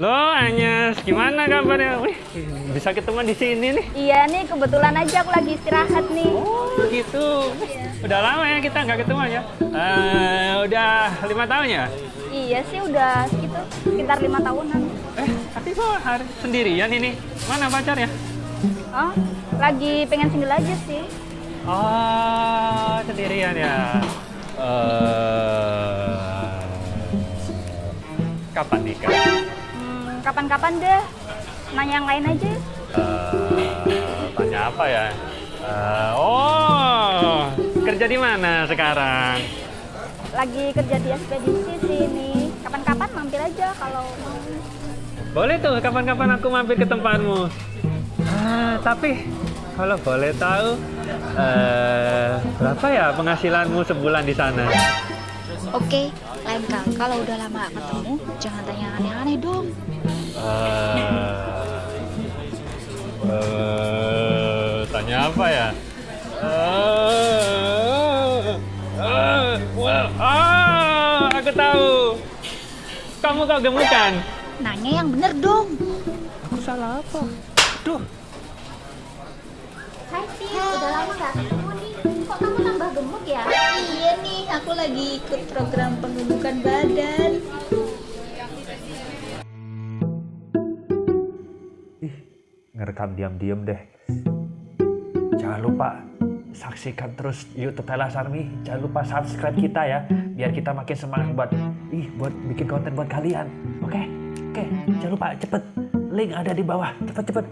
Lo Anyes, gimana kabarnya? Wih, bisa ketemu di sini nih. Iya nih, kebetulan aja aku lagi istirahat nih. Oh gitu. Udah lama ya kita nggak ketemu ya. Eh, udah lima tahun ya? Iya sih, udah segitu, sekitar lima tahunan. Eh, tapi kok hari sendirian ini? Mana pacarnya? Oh, lagi pengen single aja sih. Oh, sendirian ya. Eh, kapan nikah? Kapan-kapan deh. Nanya yang lain aja. Eh, tanya apa ya? Eh, oh, kerja di mana sekarang? Lagi kerja di ekspedisi sih ini. Kapan-kapan mampir aja kalau mau. Boleh tuh, kapan-kapan aku mampir ke tempatmu. Ah, tapi kalau boleh tahu, eh, berapa ya penghasilanmu sebulan di sana? Oke, lain kali kalau udah lama gak ketemu, jangan tanya aneh-aneh dong. Eh, eh, tanya apa ya? Eh, eh, well, ah, aku tahu. Kamu kok gemukan? Nanya yang bener dong. Aku salah apa? Duh, Hai Tis, udah lama gak ketemu aku lagi ikut program pembentukan badan. ngerekam diam-diam deh. Jangan lupa saksikan terus YouTube Telas Army. Jangan lupa subscribe kita ya, biar kita makin semangat buat ih buat bikin konten buat kalian. Oke, oke. Jangan lupa cepet. Link ada di bawah. Cepet cepet.